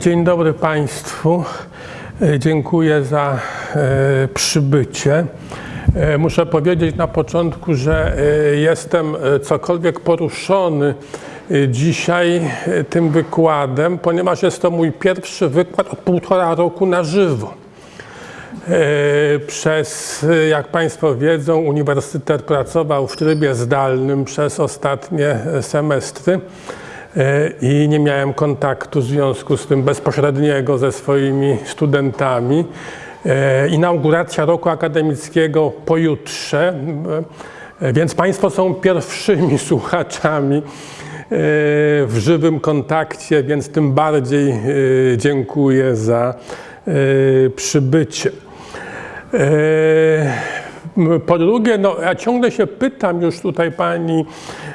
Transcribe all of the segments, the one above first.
Dzień dobry Państwu. E, Dziękuję za e, przybycie. E, Muszę powiedzieć na początku, że jestem cokolwiek poruszony dzisiaj tym wykładem, ponieważ jest to mój pierwszy wykład od półtora roku na żywo. Przez, jak Państwo wiedzą, uniwersytet pracował w trybie zdalnym przez ostatnie semestry i nie miałem kontaktu w związku z tym bezpośredniego ze swoimi studentami. E, Inauguracja roku akademickiego pojutrze, e, więc Państwo są pierwszymi słuchaczami e, w żywym kontakcie, więc tym bardziej e, dziękuję za e, przybycie. Po drugie, no, ja ciągle się pytam, już tutaj pani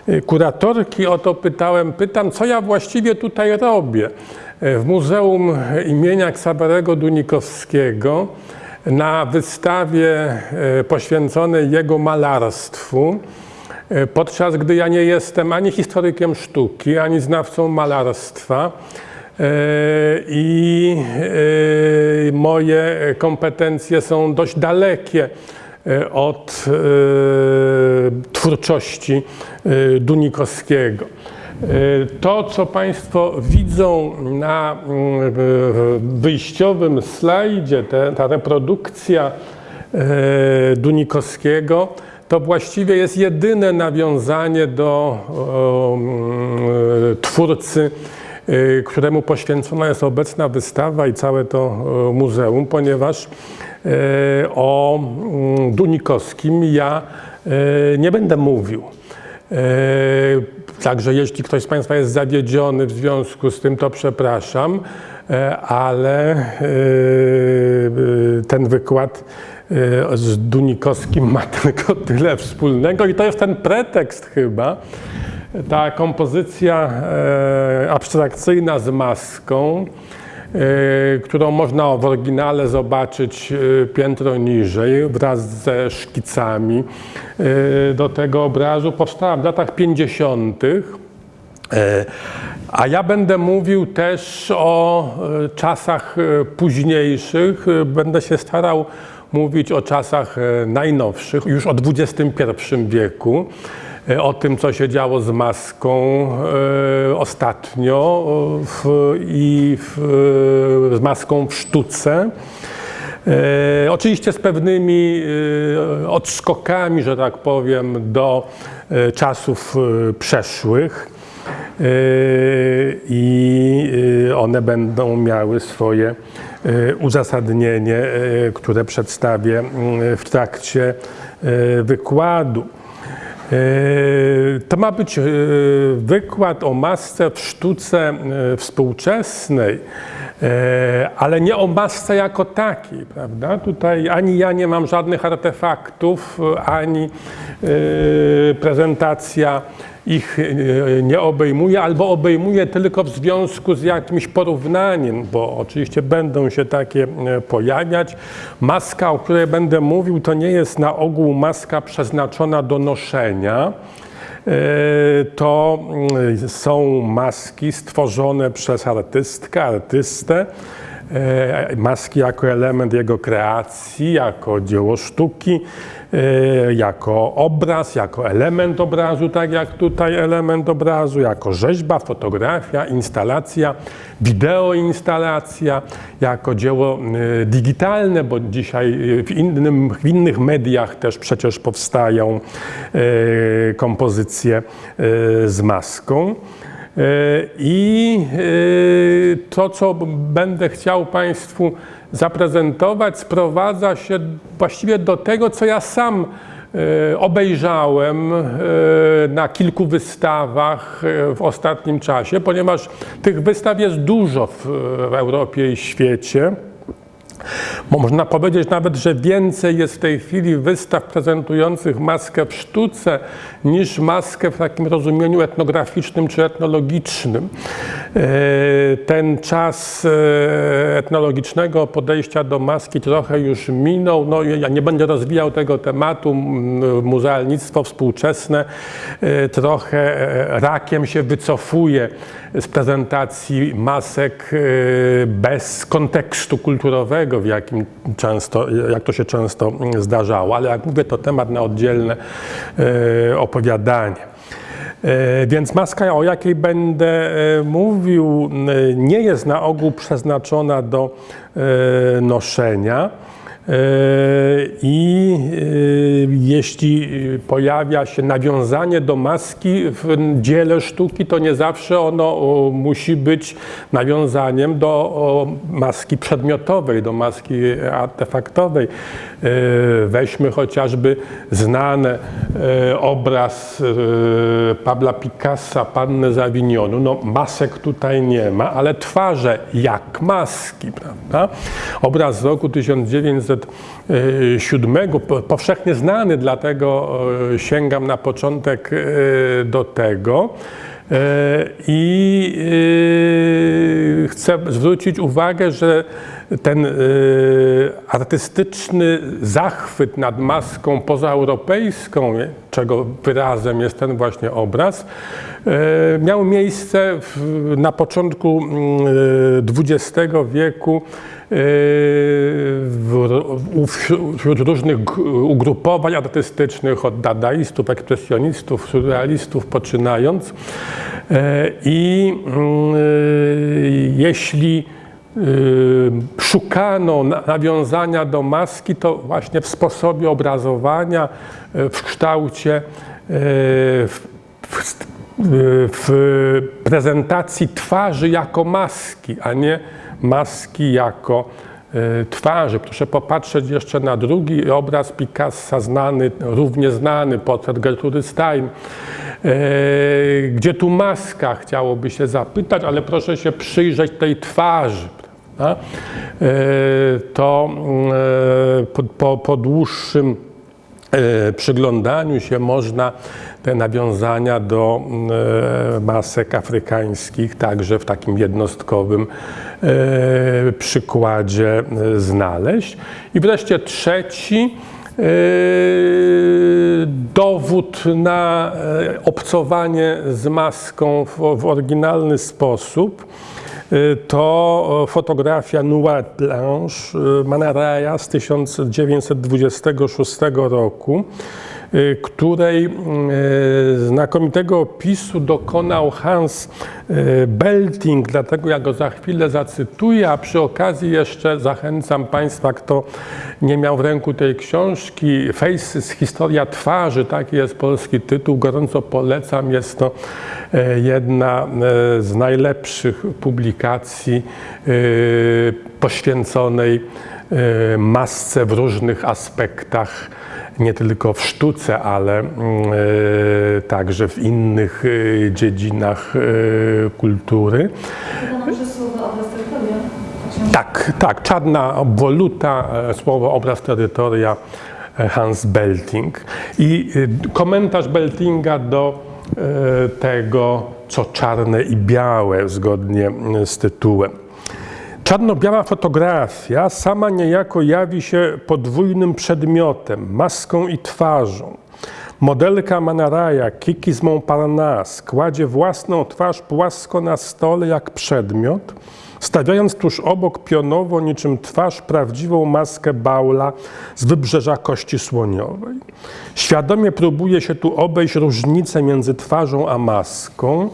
e, kuratorki o to pytałem, pytam, co ja właściwie tutaj robię. E, W Muzeum imienia Ksawerego Dunikowskiego na wystawie e, poświęconej jego malarstwu, podczas gdy ja nie jestem ani historykiem sztuki, ani znawcą malarstwa, i moje kompetencje są dość dalekie od e, twórczości e, Dunikowskiego. E, To, co Państwo widzą na mm, wyjściowym slajdzie, ta reprodukcja e, Dunikowskiego, to właściwie jest jedyne nawiązanie do mm, twórcy któremu poświęcona jest obecna wystawa i całe to muzeum, ponieważ o mm, Dunikowskim. Ja y, nie będę mówił. Y, Także jeśli ktoś z Państwa jest zawiedziony w związku z tym, to przepraszam, ale ten wykład z Dunikowskim ma tylko tyle wspólnego i to jest ten pretekst chyba, ta kompozycja e, abstrakcyjna z maską, e, którą można w oryginale zobaczyć e, piętro niżej wraz ze szkicami e, do tego obrazu, powstała w latach 50. E, A ja będę mówił też o e, czasach e, późniejszych. E, Będę się starał mówić o czasach e, najnowszych, już o XXI wieku, e, o tym, co się działo z maską e, ostatnio e, w, i w, e, z maską w sztuce. E, oczywiście z pewnymi e, odskokami, że tak powiem, do e, czasów e, przeszłych e, i e, one będą miały swoje e, uzasadnienie, e, które przedstawię mm, w trakcie e, wykładu. E, To ma być e, wykład o masce w sztuce e, współczesnej, ale nie o masce jako takiej, prawda? Tutaj ani ja nie mam żadnych artefaktów, ani prezentacja ich e, nie obejmuje, albo obejmuje tylko w związku z jakimś porównaniem, bo oczywiście będą się takie e, pojawiać. Maska, o której będę mówił, to nie jest na ogół maska przeznaczona do noszenia. E, To mm, są maski stworzone przez artystkę, artystę. Maski jako element jego kreacji, jako dzieło sztuki, jako obraz, jako element obrazu, tak jak tutaj element obrazu, jako rzeźba, fotografia, instalacja, wideoinstalacja, jako dzieło e, digitalne, bo dzisiaj e, w, innym, w innych mediach też przecież powstają e, kompozycje e, z maską. E, I e, to, co będę chciał Państwu zaprezentować, sprowadza się właściwie do tego, co ja sam e, obejrzałem e, na kilku wystawach e, w ostatnim czasie, ponieważ tych wystaw jest dużo w, w Europie i świecie. Można powiedzieć nawet, że więcej jest w tej chwili wystaw prezentujących maskę w sztuce niż maskę w takim rozumieniu etnograficznym czy etnologicznym. E, ten czas e, etnologicznego podejścia do maski trochę już minął. No, ja nie będę rozwijał tego tematu. Muzealnictwo współczesne e, trochę rakiem się wycofuje z prezentacji masek bez kontekstu kulturowego, w jakim często, jak to się często zdarzało. Ale jak mówię, to temat na oddzielne opowiadanie. Więc maska, o jakiej będę mówił, nie jest na ogół przeznaczona do noszenia. I jeśli pojawia się nawiązanie do maski w dziele sztuki, to nie zawsze ono musi być nawiązaniem do maski przedmiotowej, do maski artefaktowej. Weźmy chociażby znany obraz Pabla Picassa, Panny z Avignonu. No, masek tutaj nie ma, ale twarze jak maski, prawda? Obraz z roku 1907, powszechnie znany, dlatego sięgam na początek do tego. I chcę zwrócić uwagę, że ten artystyczny zachwyt nad maską pozaeuropejską, czego wyrazem jest ten właśnie obraz, miał miejsce na początku XX wieku wśród różnych ugrupowań artystycznych, od dadaistów, ekspresjonistów, surrealistów poczynając. I jeśli szukano nawiązania do maski, to właśnie w sposobie obrazowania, w kształcie, w, w, w prezentacji twarzy jako maski, a nie maski jako twarzy. Proszę popatrzeć jeszcze na drugi obraz Picassa, znany, równie znany, portret Gertrudy Stein. Gdzie tu maska, chciałoby się zapytać, ale proszę się przyjrzeć tej twarzy. Prawda? To po, po, po dłuższym przyglądaniu się można te nawiązania do masek afrykańskich także w takim jednostkowym przykładzie znaleźć. I wreszcie trzeci dowód na obcowanie z maską w, w oryginalny sposób to fotografia Noir Blanche Manaraja z 1926 roku, której znakomitego opisu dokonał Hans Belting, dlatego ja go za chwilę zacytuję, a przy okazji jeszcze zachęcam Państwa, kto nie miał w ręku tej książki, Faces, historia twarzy, taki jest polski tytuł, gorąco polecam, jest to jedna z najlepszych publikacji poświęconej masce w różnych aspektach nie tylko w sztuce, ale także w innych dziedzinach kultury. Tak, tak, czarna obwoluta, słowo obraz terytoria Hans Belting. I komentarz Beltinga do tego, co czarne i białe, zgodnie z tytułem. Czarno-biała fotografia sama niejako jawi się podwójnym przedmiotem, maską i twarzą. Modelka Manaraja, Kiki z Montparnasse, kładzie własną twarz płasko na stole jak przedmiot, stawiając tuż obok pionowo niczym twarz prawdziwą maskę Baula z wybrzeża Kości Słoniowej. Świadomie próbuje się tu obejść różnicę między twarzą a maską,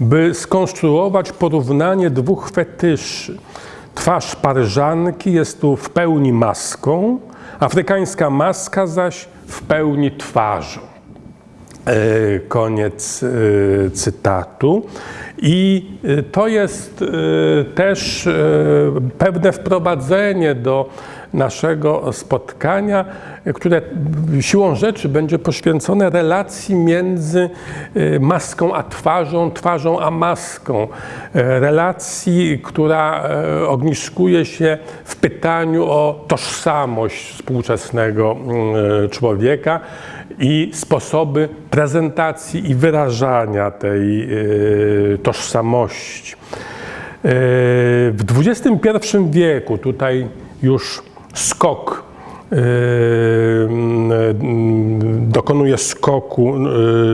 by skonstruować porównanie dwóch fetyszy. Twarz Paryżanki jest tu w pełni maską, afrykańska maska zaś w pełni twarzą. Koniec cytatu. I y, to jest też pewne wprowadzenie do naszego spotkania, które siłą rzeczy będzie poświęcone relacji między maską a twarzą, twarzą a maską. Relacji, która ogniskuje się w pytaniu o tożsamość współczesnego człowieka i sposoby prezentacji i wyrażania tej tożsamości. W XXI wieku tutaj już skok dokonuje skoku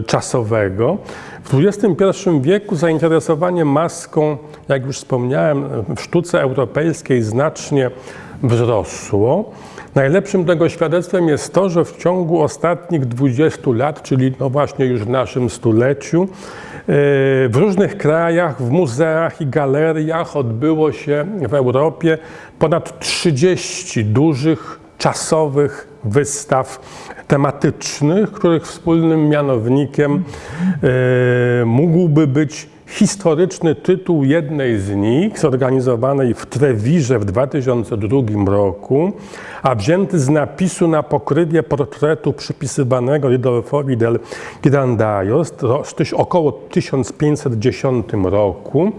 czasowego. W XXI wieku zainteresowanie maską, jak już wspomniałem, w sztuce europejskiej znacznie wzrosło. Najlepszym tego świadectwem jest to, że w ciągu ostatnich 20 lat, czyli no właśnie już w naszym stuleciu, w różnych krajach, w muzeach i galeriach odbyło się w Europie ponad 30 dużych, czasowych wystaw tematycznych, których wspólnym mianownikiem mógłby być historyczny tytuł jednej z nich, zorganizowanej w Trewirze w 2002 roku, a wzięty z napisu na pokrywie portretu przypisywanego Ridolfowi del Ghirandaios z około 1510 roku.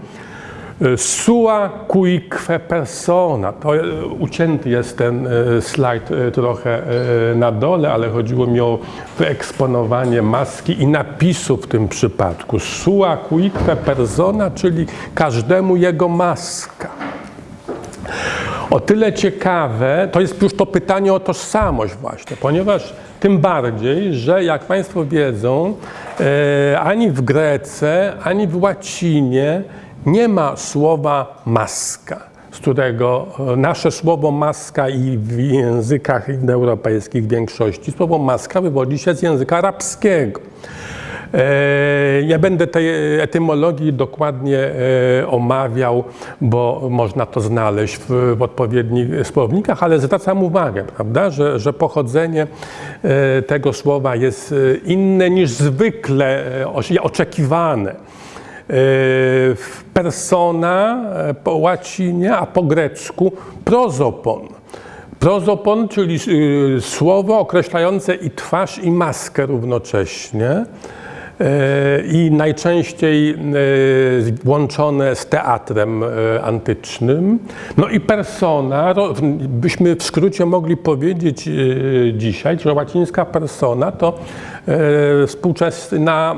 Sua cuique persona. To ucięty jest ten slajd trochę na dole, ale chodziło mi o wyeksponowanie maski i napisu w tym przypadku. Sua cuique persona, czyli każdemu jego maska. O tyle ciekawe, to jest już to pytanie o tożsamość właśnie, ponieważ tym bardziej, że jak Państwo wiedzą, ani w Grece, ani w łacinie nie ma słowa maska, z którego nasze słowo maska i w językach indoeuropejskich w większości słowo maska wywodzi się z języka arabskiego. Nie będę tej etymologii dokładnie omawiał, bo można to znaleźć w, w odpowiednich słownikach, ale zwracam uwagę, prawda, że, że pochodzenie tego słowa jest inne niż zwykle oczekiwane persona po łacinie, a po grecku prozopon. Prozopon, czyli słowo określające i twarz, i maskę równocześnie i najczęściej łączone z teatrem antycznym. No i persona, byśmy w skrócie mogli powiedzieć dzisiaj, że łacińska persona to współczesna,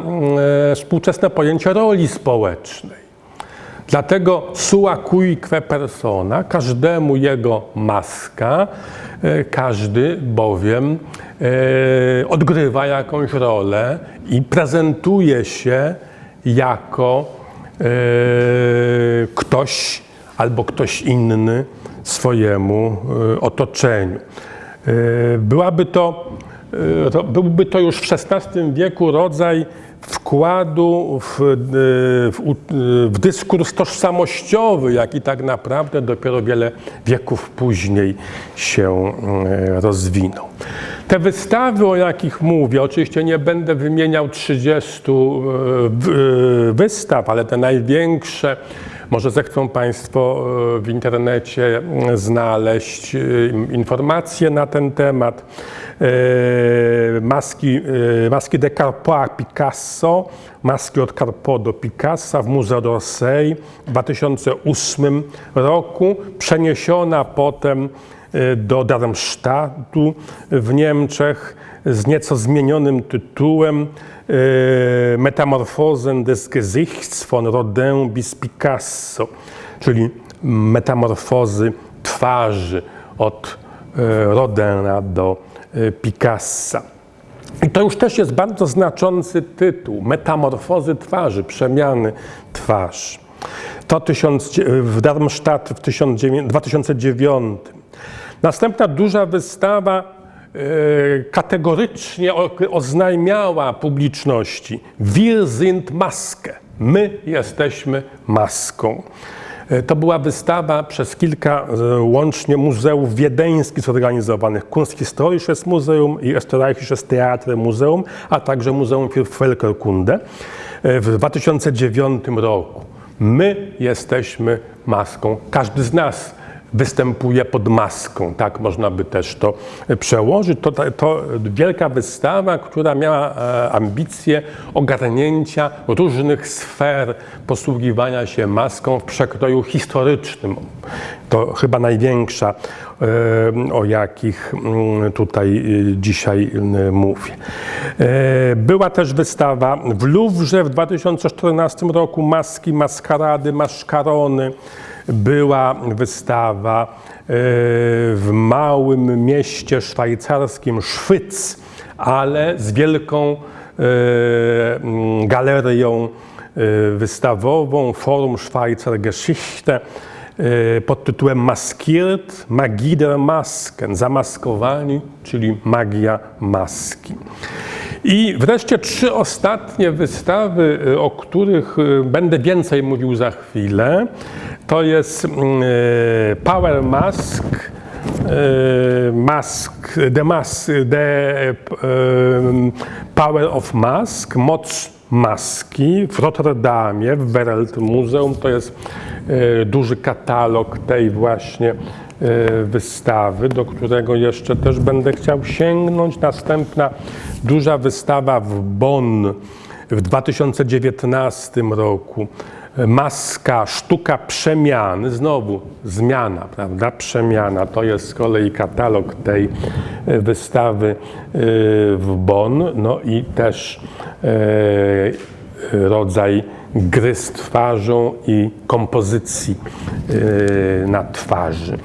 współczesne pojęcie roli społecznej. Dlatego sua cuique persona, każdemu jego maska, każdy bowiem odgrywa jakąś rolę i prezentuje się jako ktoś albo ktoś inny swojemu otoczeniu. Byłaby to, byłby to już w XVI wieku rodzaj wkładu w, w, w, dyskurs tożsamościowy, jaki tak naprawdę dopiero wiele wieków później się rozwinął. Te wystawy, o jakich mówię, oczywiście nie będę wymieniał 30 wystaw, ale te największe, może zechcą Państwo w internecie znaleźć informacje na ten temat. Maski, maski de Carpo Picasso, maski od Carpo do Picassa w Museo d'Orsay w 2008 roku, przeniesiona potem do Darmstadtu w Niemczech z nieco zmienionym tytułem Metamorphosen des Gesichts von Rodin bis Picasso, czyli metamorfozy twarzy od Rodena do Picassa. I to już też jest bardzo znaczący tytuł, metamorfozy twarzy, przemiany twarzy. To tysiąc, w Darmstadt w 2009. Następna duża wystawa kategorycznie oznajmiała publiczności Wir sind Maske. My jesteśmy maską. To była wystawa przez kilka łącznie muzeów wiedeńskich zorganizowanych. Kunsthistorisches Museum i Österreichisches Theater Museum, a także Muzeum für Völkerkunde. e, w 2009 roku. My jesteśmy maską. Każdy z nas występuje pod maską, tak można by też to przełożyć. To, to wielka wystawa, która miała e, ambicje ogarnięcia różnych sfer posługiwania się maską w przekroju historycznym. To chyba największa, e, o jakich mm, tutaj e, dzisiaj mówię. Była też wystawa w Louvre w 2014 roku, maski, maskarady, maszkarony była wystawa e, w małym mieście szwajcarskim Szwyc, ale z wielką e, mm, galerią e, wystawową Forum Schweizer Geschichte pod tytułem Maskiert, Magie der Masken, zamaskowani, czyli magia maski. I wreszcie trzy ostatnie wystawy, o których będę więcej mówił za chwilę. To jest mm, e, Power Mask, Mask, The Mask, The Power of Mask, Moc Maski w Rotterdamie, w Wereld Muzeum. To jest duży katalog tej właśnie wystawy, do którego jeszcze też będę chciał sięgnąć. Następna duża wystawa w Bonn w 2019 roku maska, sztuka przemiany, znowu zmiana, prawda? Przemiana to jest z kolei katalog tej e, wystawy e, w Bonn, no i też e, rodzaj gry z twarzą i kompozycji na twarzy.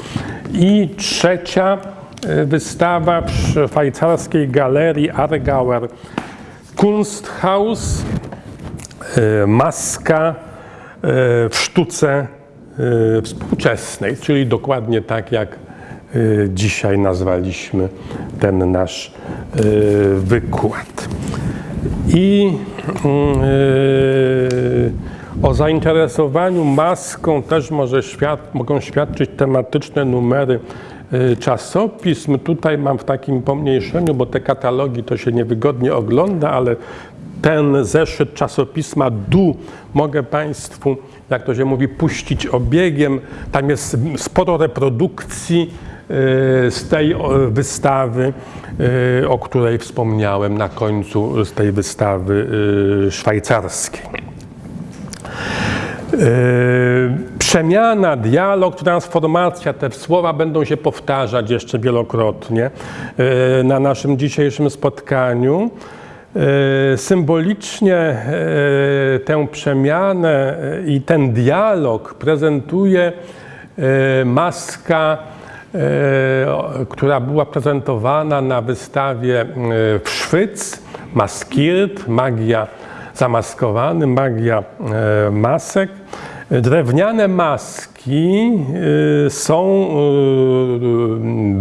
I trzecia wystawa w szwajcarskiej galerii Argauer Kunsthaus, maska w sztuce współczesnej, czyli dokładnie tak jak dzisiaj nazwaliśmy ten nasz wykład. I mm, o zainteresowaniu maską też może mogą świadczyć tematyczne numery czasopism. Tutaj mam w takim pomniejszeniu, bo te katalogi to się niewygodnie ogląda, ale ten zeszyt czasopisma DU mogę Państwu, jak to się mówi, puścić obiegiem. Tam jest sporo reprodukcji e, z tej wystawy, e, o której wspomniałem na końcu, z tej wystawy e, szwajcarskiej. Przemiana, dialog, transformacja, te słowa będą się powtarzać jeszcze wielokrotnie na naszym dzisiejszym spotkaniu. Symbolicznie tę przemianę i ten dialog prezentuje maska, która była prezentowana na wystawie w Szwyc, Maskirt, magia zamaskowany, magia masek. Drewniane maski są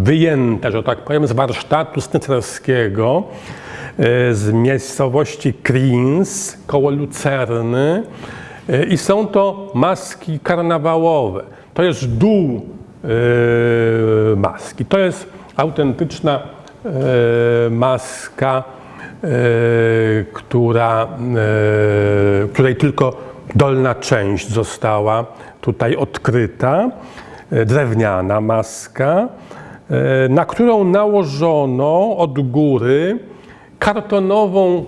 wyjęte, że tak powiem, z warsztatu snycerskiego E, z miejscowości Krins koło Lucerny e, i są to maski karnawałowe. To jest dół e, maski. To jest autentyczna maska, która, której tylko dolna część została tutaj odkryta. Drewniana maska, na którą nałożono od góry kartonową,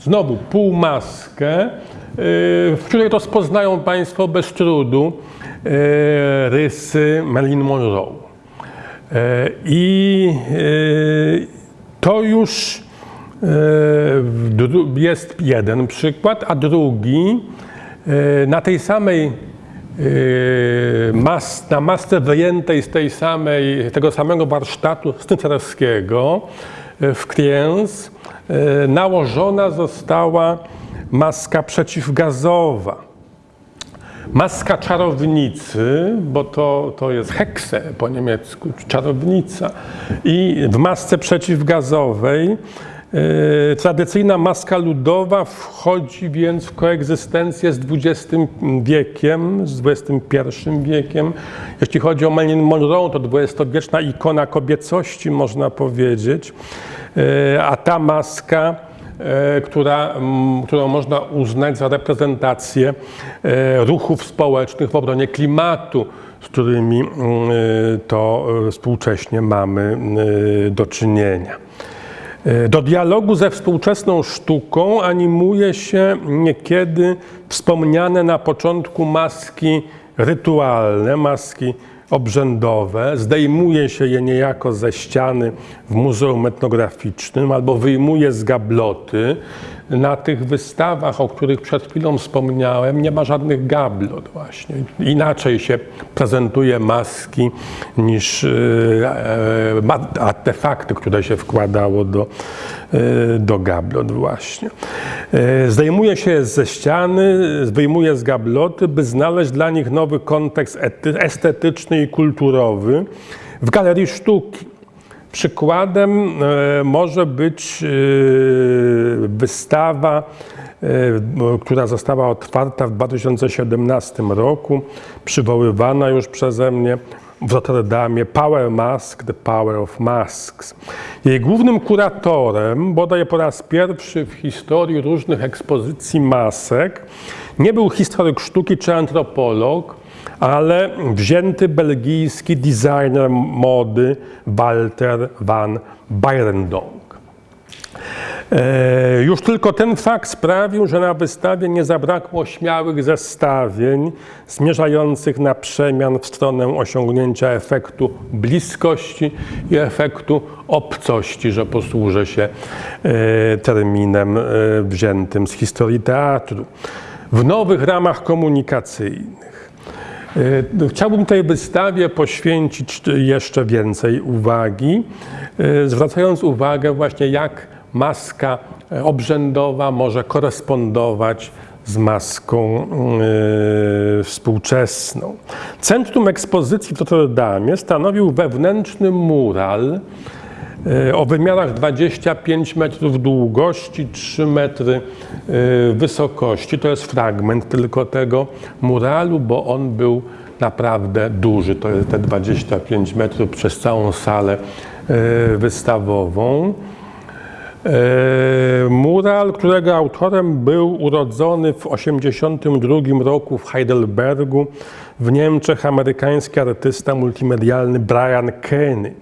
znowu półmaskę, w której rozpoznają Państwo bez trudu rysy Marilyn Monroe. Y, I to już jest jeden przykład, a drugi na tej samej mas, na masce wyjętej z tej samej, tego samego warsztatu snycerskiego w Kriens E, nałożona została maska przeciwgazowa. Maska czarownicy, bo to, to jest hekse po niemiecku, czarownica. I w masce przeciwgazowej e, tradycyjna maska ludowa wchodzi więc w koegzystencję z XX wiekiem, z XXI wiekiem. Jeśli chodzi o Marilyn Monroe, to dwudziestowieczna ikona kobiecości, można powiedzieć. E, a ta maska która, m, którą można uznać za reprezentację e, ruchów społecznych w obronie klimatu, z którymi mm, to e, współcześnie mamy e, do czynienia. E, Do dialogu ze współczesną sztuką animuje się niekiedy wspomniane na początku maski rytualne, maski obrzędowe. Zdejmuje się je niejako ze ściany w Muzeum Etnograficznym albo wyjmuje z gabloty. Na tych wystawach, o których przed chwilą wspomniałem, nie ma żadnych gablot właśnie. Inaczej się prezentuje maski niż e, e, artefakty, które się wkładało do, e, do gablot właśnie. Zdejmuje się je ze ściany, wyjmuje z gabloty, by znaleźć dla nich nowy kontekst ety- estetyczny i kulturowy w galerii sztuki. Przykładem e, może być e, wystawa, e, która została otwarta w 2017 roku, przywoływana już przeze mnie w Rotterdamie Power Mask, The Power of Masks. Jej głównym kuratorem, bodaj po raz pierwszy w historii różnych ekspozycji masek, nie był historyk sztuki czy antropolog, ale wzięty belgijski designer mody Walter van Beirendonck. E, Już tylko ten fakt sprawił, że na wystawie nie zabrakło śmiałych zestawień zmierzających na przemian w stronę osiągnięcia efektu bliskości i efektu obcości, że posłużę się e, terminem e, wziętym z historii teatru. W nowych ramach komunikacyjnych. E, Chciałbym tej wystawie poświęcić jeszcze więcej uwagi, e, zwracając uwagę właśnie jak maska e, obrzędowa może korespondować z maską współczesną. Centrum ekspozycji w Rotterdamie stanowił wewnętrzny mural o wymiarach 25 metrów długości, 3 metry e, wysokości. To jest fragment tylko tego muralu, bo on był naprawdę duży. To jest te 25 metrów przez całą salę e, wystawową. E, Mural, którego autorem był urodzony w 1982 roku w Heidelbergu w Niemczech amerykański artysta multimedialny Brian Kenny.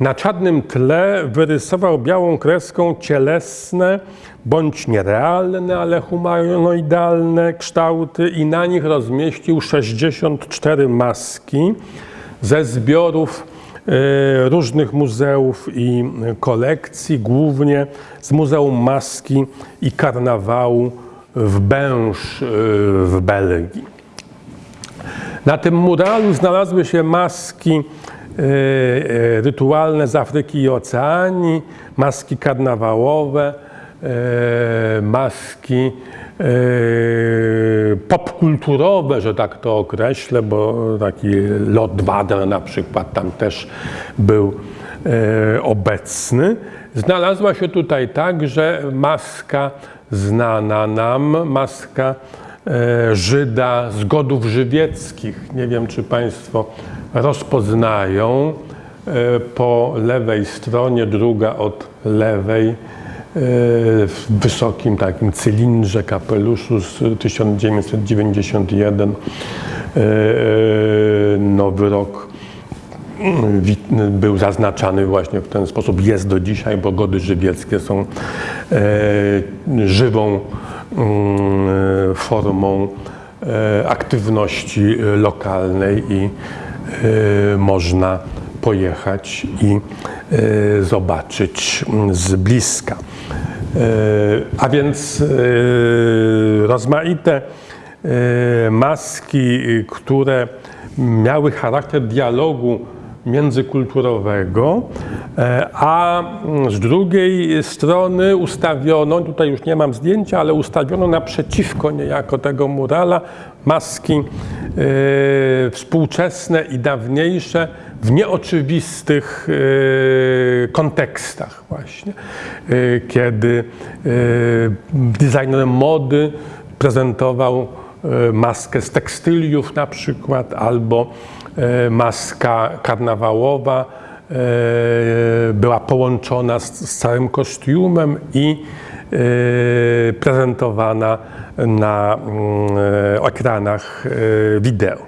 Na czarnym tle wyrysował białą kreską cielesne bądź nierealne, ale humanoidalne kształty i na nich rozmieścił 64 maski ze zbiorów e, różnych muzeów i kolekcji, głównie z Muzeum Maski i Karnawału w Bęż e, w Belgii. Na tym muralu znalazły się maski rytualne z Afryki i Oceanii, maski karnawałowe, e, maski popkulturowe, że tak to określę, bo taki Lord Vader na przykład tam też był obecny. Znalazła się tutaj także maska znana nam, maska Żyda z godów żywieckich. Nie wiem, czy Państwo rozpoznają. E, Po lewej stronie, druga od lewej, e, w wysokim takim cylindrze, kapeluszu z 1991. E, Nowy rok mm, był zaznaczany właśnie w ten sposób, jest do dzisiaj, bo gody żywieckie są żywą mm, formą aktywności lokalnej i można pojechać i e, zobaczyć z bliska. E, A więc rozmaite maski, które miały charakter dialogu międzykulturowego, e, a mm, z drugiej strony ustawiono, tutaj już nie mam zdjęcia, ale ustawiono naprzeciwko niejako tego murala maski e, współczesne i dawniejsze w nieoczywistych e, kontekstach właśnie, kiedy designer mody prezentował maskę z tekstyliów na przykład, albo maska karnawałowa e, była połączona z, całym kostiumem i prezentowana na mm, ekranach wideo.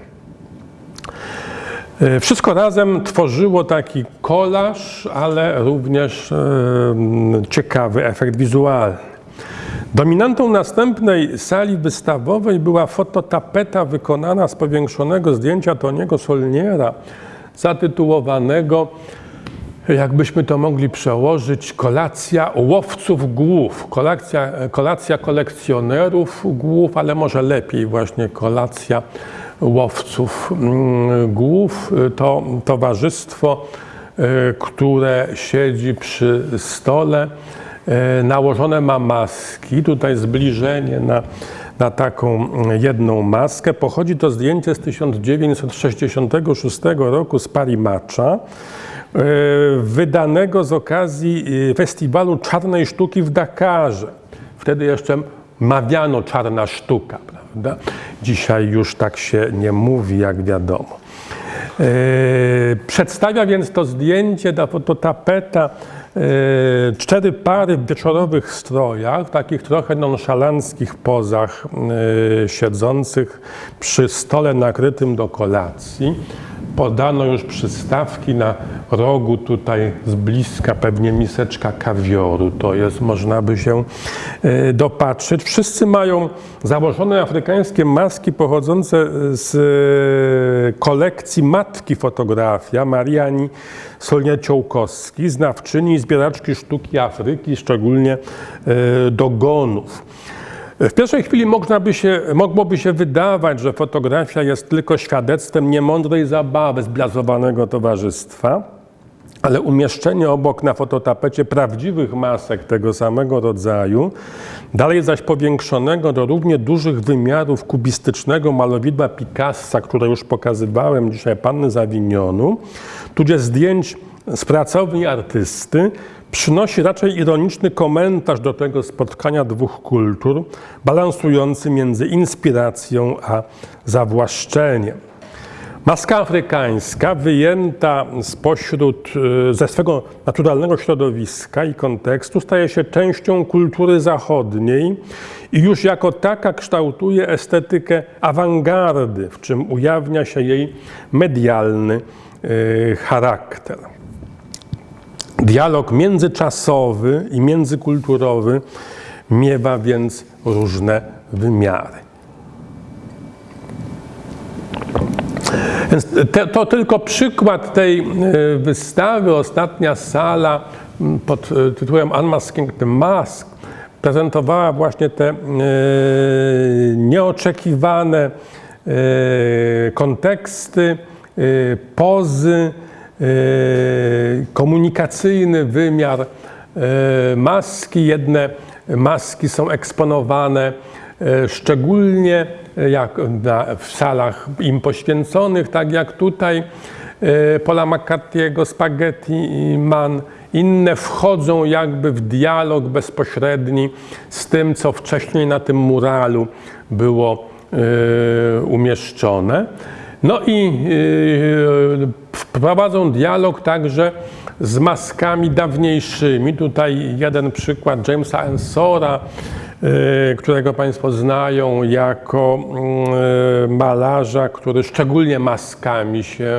Wszystko razem tworzyło taki kolaż, ale również ciekawy efekt wizualny. Dominantą następnej sali wystawowej była fototapeta wykonana z powiększonego zdjęcia Toniego Solniera, zatytułowanego, jakbyśmy to mogli przełożyć, kolacja łowców głów, kolacja, kolacja kolekcjonerów głów, ale może lepiej właśnie kolacja łowców mm, głów. To towarzystwo, y, które siedzi przy stole, nałożone ma maski, tutaj zbliżenie na, na taką jedną maskę. Pochodzi to zdjęcie z 1966 roku z Parimacza, e, wydanego z okazji e, festiwalu czarnej sztuki w Dakarze. Wtedy jeszcze mawiano czarna sztuka, prawda? Dzisiaj już tak się nie mówi, jak wiadomo. Przedstawia więc to zdjęcie, ta fototapeta E, cztery pary w wieczorowych strojach, takich trochę nonszalanckich pozach e, siedzących przy stole nakrytym do kolacji. Podano już przystawki na rogu tutaj z bliska, pewnie miseczka kawioru. To jest, można by się e, dopatrzyć. Wszyscy mają założone afrykańskie maski pochodzące z kolekcji matki fotografia Mariani Solnia-Ciołkowski, znawczyni zbieraczki sztuki Afryki, szczególnie e, dogonów. W pierwszej chwili można by się, mogłoby się wydawać, że fotografia jest tylko świadectwem niemądrej zabawy zblazowanego towarzystwa, ale umieszczenie obok na fototapecie prawdziwych masek tego samego rodzaju, dalej zaś powiększonego do równie dużych wymiarów kubistycznego malowidła Picassa, które już pokazywałem dzisiaj Panny z Avignonu, tudzież zdjęć z pracowni artysty, przynosi raczej ironiczny komentarz do tego spotkania dwóch kultur, balansujący między inspiracją a zawłaszczeniem. Maska afrykańska wyjęta spośród, e, ze swego naturalnego środowiska i kontekstu staje się częścią kultury zachodniej i już jako taka kształtuje estetykę awangardy, w czym ujawnia się jej medialny e, charakter. Dialog międzyczasowy i międzykulturowy miewa więc różne wymiary. Te, to tylko przykład tej e, wystawy, ostatnia sala pod e, tytułem Unmasking the Mask prezentowała właśnie te e, nieoczekiwane konteksty, pozy, komunikacyjny wymiar maski. Jedne maski są eksponowane szczególnie jak w salach im poświęconych, tak jak tutaj Paula McCarthy'ego, Spaghetti Man. Inne wchodzą jakby w dialog bezpośredni z tym, co wcześniej na tym muralu było umieszczone. No i e, wprowadzą dialog także z maskami dawniejszymi. Tutaj jeden przykład Jamesa Ensora, Y, którego Państwo znają jako y, malarza, który szczególnie maskami się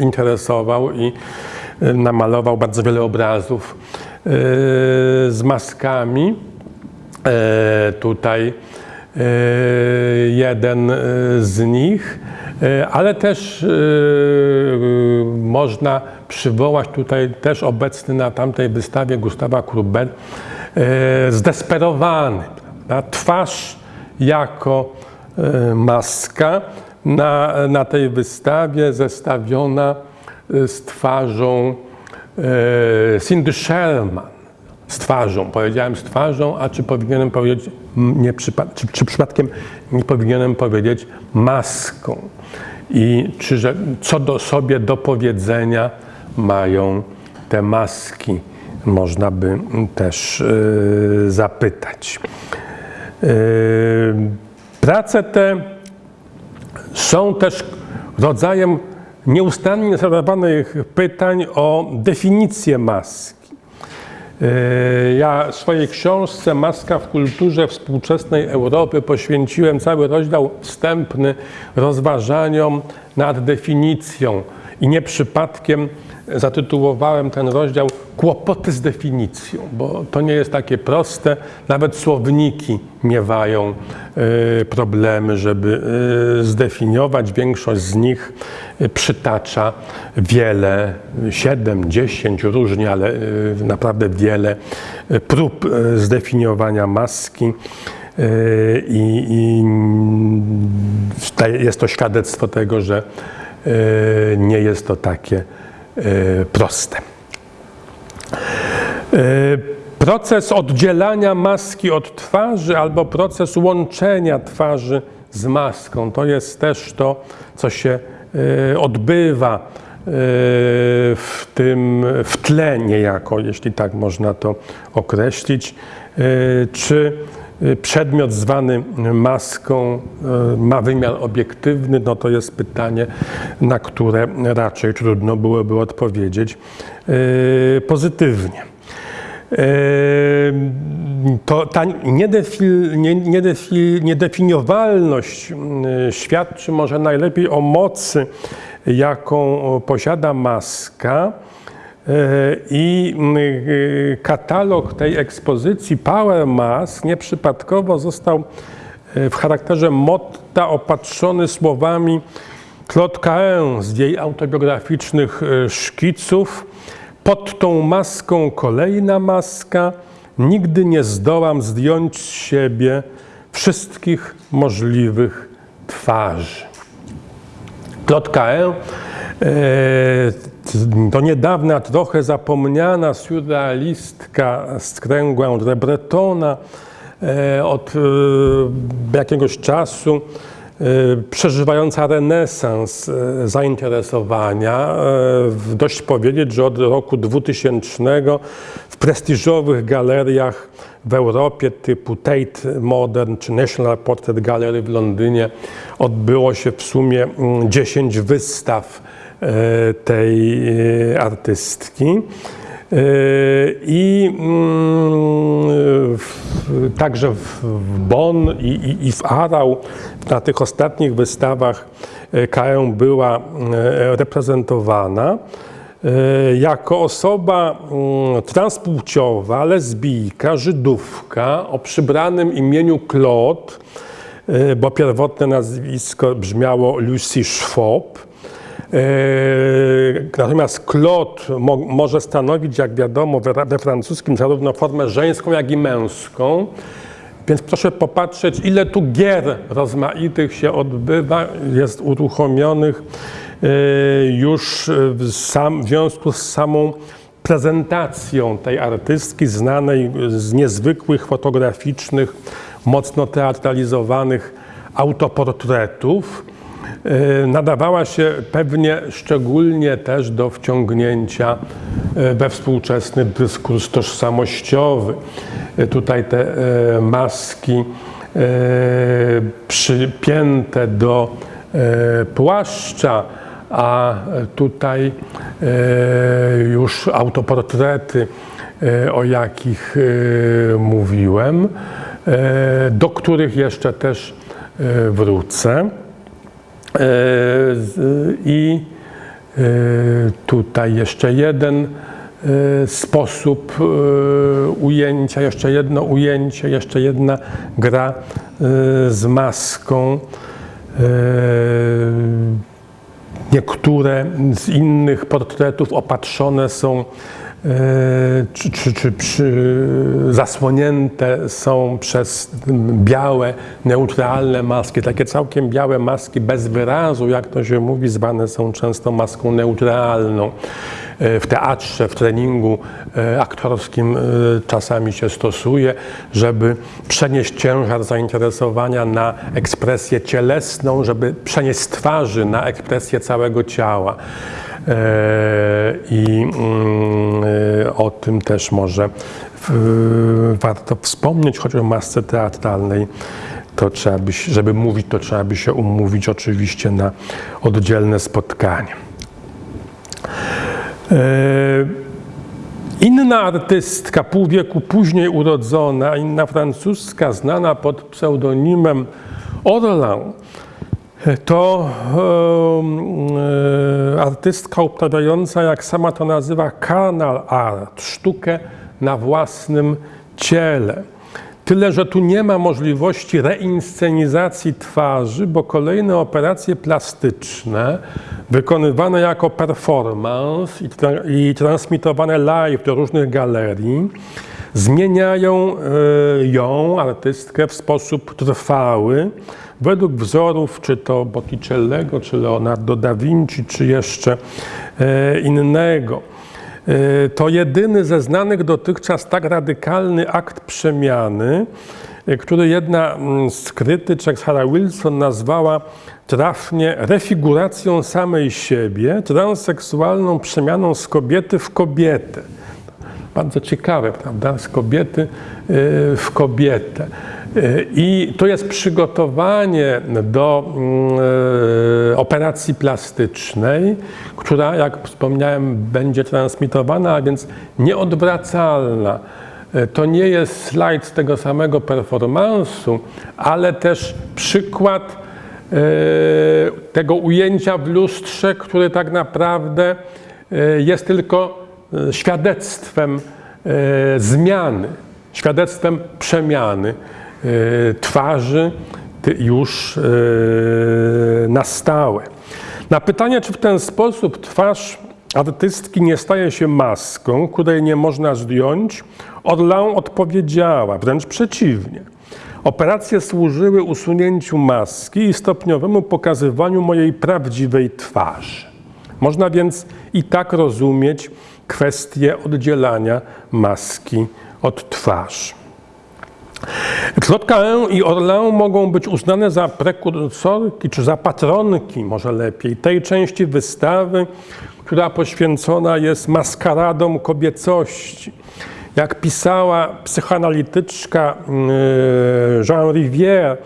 interesował i y, namalował bardzo wiele obrazów z maskami. Tutaj jeden z nich, ale też można przywołać tutaj też obecny na tamtej wystawie Gustawa Krubel, E, zdesperowany. Prawda? Twarz jako e, maska na, na tej wystawie zestawiona e, z twarzą Cindy Sherman. Z twarzą, powiedziałem z twarzą, a czy powinienem powiedzieć, nie czy, czy przypadkiem nie powinienem powiedzieć maską? I czy, że, co do sobie do powiedzenia mają te maski? można by też e, zapytać. E, prace te są też rodzajem nieustannie zadawanych pytań o definicję maski. E, Ja swojej książce Maska w kulturze współczesnej Europy poświęciłem cały rozdział wstępny rozważaniom nad definicją i nie przypadkiem zatytułowałem ten rozdział Kłopoty z definicją, bo to nie jest takie proste. Nawet słowniki miewają e, problemy, żeby e, zdefiniować. Większość z nich e, przytacza wiele, 7, 10 różnie, ale naprawdę wiele prób zdefiniowania maski. I, i jest to świadectwo tego, że nie jest to takie proste. E, Proces oddzielania maski od twarzy albo proces łączenia twarzy z maską to jest też to, co się e, odbywa e, w tym w tle niejako, jeśli tak można to określić. E, Czy e, przedmiot zwany maską e, ma wymiar obiektywny? No to jest pytanie, na które raczej trudno byłoby odpowiedzieć e, pozytywnie. To ta niedefi, nie, niedefi, niedefiniowalność świadczy może najlepiej o mocy, jaką posiada maska. I mm, e, katalog tej ekspozycji Power Mask nieprzypadkowo został e, w charakterze motta opatrzony słowami Claude Cahen z jej autobiograficznych szkiców. Pod tą maską kolejna maska. Nigdy nie zdołam zdjąć z siebie wszystkich możliwych twarzy. Claude Cahen, do niedawna trochę zapomniana surrealistka z kręgu André Bretona, e, od e, jakiegoś czasu e, przeżywająca renesans zainteresowania. Dość powiedzieć, że od roku 2000 w prestiżowych galeriach w Europie typu Tate Modern czy National Portrait Gallery w Londynie odbyło się w sumie mm, 10 wystaw e, tej e, artystki. E, I mm, w, także w, Bonn i, i, i w Arau na tych ostatnich wystawach e, Kają była e, reprezentowana e, jako osoba mm, transpłciowa, lesbijka, Żydówka o przybranym imieniu Claude, e, bo pierwotne nazwisko brzmiało Lucy Schwab. E, Natomiast Claude mo, może stanowić, jak wiadomo, we, we francuskim zarówno formę żeńską, jak i męską. Więc proszę popatrzeć, ile tu gier rozmaitych się odbywa, jest uruchomionych e, już w, sam, w związku z samą prezentacją tej artystki znanej z niezwykłych fotograficznych, mocno teatralizowanych autoportretów. E, nadawała się pewnie szczególnie też do wciągnięcia e, we współczesny dyskurs tożsamościowy. E, Tutaj te maski przypięte do płaszcza, a tutaj już autoportrety, o jakich mówiłem, do których jeszcze też wrócę. E, I e, tutaj jeszcze jeden e, sposób ujęcia, jeszcze jedno ujęcie, jeszcze jedna gra z maską. Niektóre z innych portretów opatrzone są czy, czy, czy przy, zasłonięte są przez białe, neutralne maski, takie całkiem białe maski bez wyrazu, jak to się mówi, zwane są często maską neutralną. E, W teatrze, w treningu e, aktorskim e, czasami się stosuje, żeby przenieść ciężar zainteresowania na ekspresję cielesną, żeby przenieść twarzy na ekspresję całego ciała. E, I mm, e, o tym też może warto wspomnieć, choć o masce teatralnej. To trzeba by, żeby mówić, to trzeba by się umówić oczywiście na oddzielne spotkanie. E, Inna artystka, pół wieku później urodzona, inna francuska, znana pod pseudonimem Orlan, to e, artystka uprawiająca, jak sama to nazywa, carnal art, sztukę na własnym ciele. Tyle, że tu nie ma możliwości reinscenizacji twarzy, bo kolejne operacje plastyczne wykonywane jako performance i, tra i transmitowane live do różnych galerii zmieniają y, ją, artystkę, w sposób trwały według wzorów, czy to Botticellego, czy Leonardo da Vinci, czy jeszcze y, innego. Y, to jedyny ze znanych dotychczas tak radykalny akt przemiany, który jedna mm, z krytyczek, Sarah Wilson, nazwała trafnie refiguracją samej siebie, transseksualną przemianą z kobiety w kobietę. Bardzo ciekawe, prawda? Z kobiety w kobietę. I to jest przygotowanie do y, operacji plastycznej, która, jak wspomniałem, będzie transmitowana, a więc nieodwracalna. To nie jest slajd z tego samego performansu, ale też przykład tego ujęcia w lustrze, który tak naprawdę jest tylko świadectwem zmiany, świadectwem przemiany twarzy już na stałe. Na pytanie, czy w ten sposób twarz artystki nie staje się maską, której nie można zdjąć, Orlan odpowiedziała, wręcz przeciwnie. Operacje służyły usunięciu maski i stopniowemu pokazywaniu mojej prawdziwej twarzy. Można więc i tak rozumieć kwestię oddzielania maski od twarzy. Claude i Orlan mogą być uznane za prekursorki, czy za patronki, może lepiej, tej części wystawy, która poświęcona jest maskaradom kobiecości. Jak pisała psychoanalityczka yy, Jean Rivière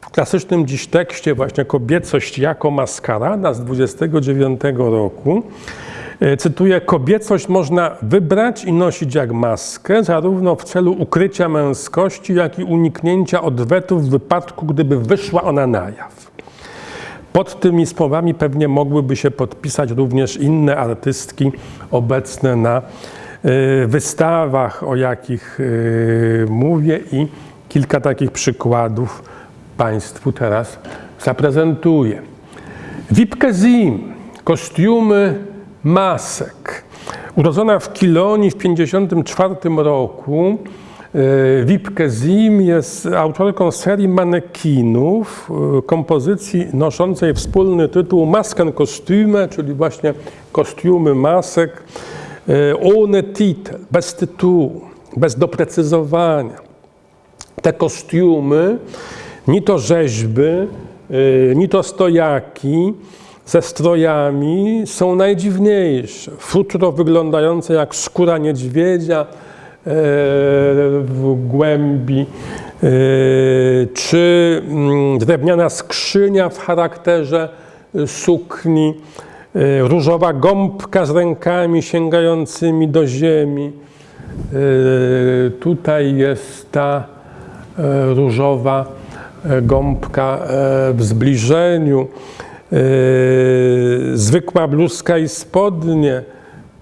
w klasycznym dziś tekście właśnie Kobiecość jako maskarada z 29 roku, cytuję, kobiecość można wybrać i nosić jak maskę, zarówno w celu ukrycia męskości, jak i uniknięcia odwetów w wypadku, gdyby wyszła ona na jaw. Pod tymi słowami pewnie mogłyby się podpisać również inne artystki obecne na Y, wystawach, o jakich y, mówię i kilka takich przykładów Państwu teraz zaprezentuję. Wipke Zim, kostiumy masek. Urodzona w Kilonii w 1954 roku, Wipke y, Zim jest autorką serii manekinów, kompozycji noszącej wspólny tytuł Masken Kostiume, czyli właśnie kostiumy masek ohne titel, bez tytułu, bez doprecyzowania. Te kostiumy, ni to rzeźby, ni to stojaki ze strojami są najdziwniejsze. Futro wyglądające jak skóra niedźwiedzia y, w głębi, y, czy mm, drewniana skrzynia w charakterze sukni, E, różowa gąbka z rękami sięgającymi do ziemi. E, tutaj jest ta e, różowa gąbka w zbliżeniu. Zwykła bluzka i spodnie.